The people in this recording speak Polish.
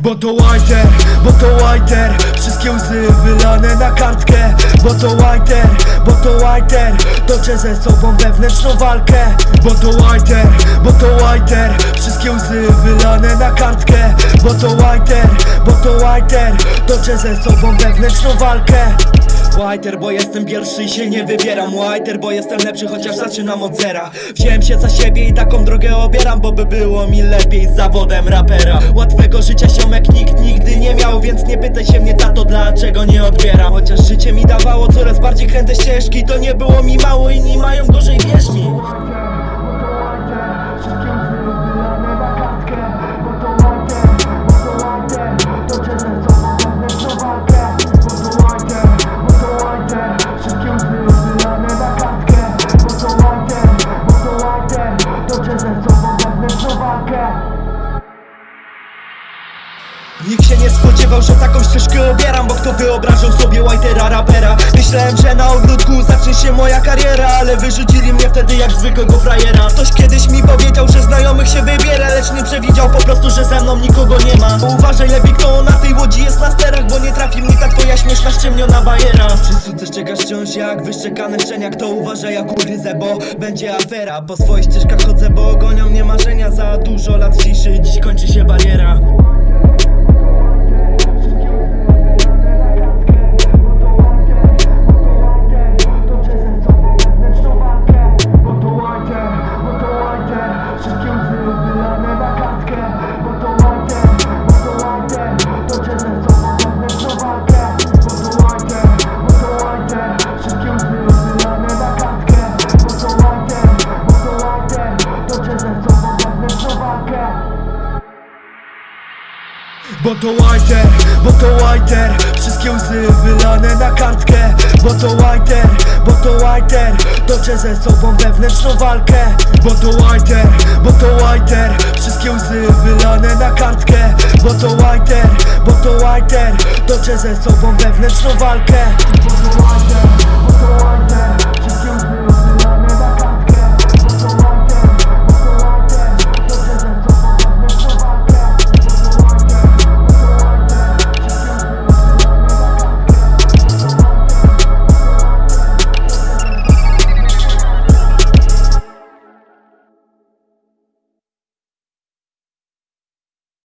Bo to whiter, bo to whiter. Wszystkie łzy wylane na kartkę. Bo to whiter, bo to whiter. Toczę ze sobą wewnętrzną walkę. Bo to whiter, bo to whiter. Wszystkie łzy wylane na kartkę. Bo to whiter, bo to whiter. Toczę ze sobą wewnętrzną walkę Whiter, bo jestem pierwszy i się nie wybieram. Whiter, bo jestem lepszy, chociaż zaczynam od zera. Wziąłem się za siebie i taką drogę obieram Bo by było mi lepiej z zawodem rapera. Łatwego życia siomek nikt nigdy nie miał Więc nie pytaj się mnie tato, dlaczego nie odbieram. Chociaż życie mi dawało coraz bardziej kręte ścieżki To nie było mi mało, inni mają gorzej, mi Nikt się nie spodziewał, że taką ścieżkę obieram Bo kto wyobrażał sobie Whitera rapera Myślałem, że na ogródku zacznie się moja kariera Ale wyrzucili mnie wtedy jak zwykłego frajera. Ktoś kiedyś mi powiedział, że znajomych się wybiera Lecz nie przewidział po prostu, że ze mną nikogo nie ma. Uważaj lepiej kto na tej łodzi jest na sterach Bo nie trafi mnie ta twoja śmieszna ściemniona bajera. Przy sudce czekasz wciąż jak wyszczekane szczeniak To uważaj jak ugryzę, bo będzie afera. Po swoich ścieżkach chodzę, bo gonią mnie marzenia. Za dużo lat ciszy, dziś kończy się bariera Bo to whiter, bo to whiter. Wszystkie łzy wylane na kartkę. Bo to whiter, bo to whiter. Toczę ze sobą wewnętrzną walkę. Bo to whiter, bo to whiter. Wszystkie łzy wylane na kartkę. Bo to whiter, bo to whiter. Toczę ze sobą wewnętrzną walkę. Bo to bo to